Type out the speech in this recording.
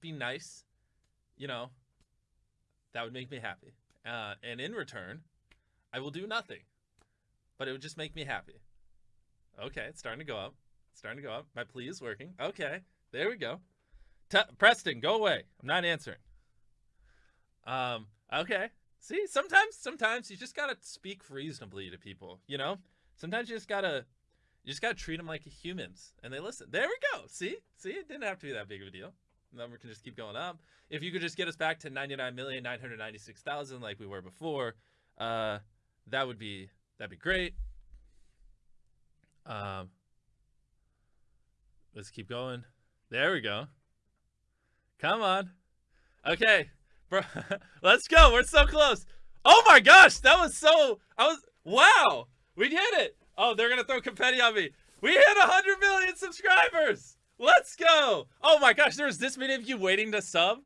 be nice, you know, that would make me happy. Uh, and in return, I will do nothing, but it would just make me happy. Okay, it's starting to go up. It's starting to go up. My plea is working. Okay, there we go. T- Preston, go away. I'm not answering. Um, okay. See, sometimes, sometimes you just gotta speak reasonably to people. You know, sometimes you just gotta, you just gotta treat them like humans, and they listen. There we go. See, see, it didn't have to be that big of a deal. Number can just keep going up. If you could just get us back to ninety nine million nine hundred ninety six thousand, like we were before, uh, that would be that'd be great. Um, let's keep going. There we go. Come on. Okay. Bro, let's go. We're so close. Oh my gosh, that was so I was wow. We did it. Oh, they're to throw confetti on me. We hit 100 million subscribers. Let's go. Oh my gosh, there was this many of you waiting to sub.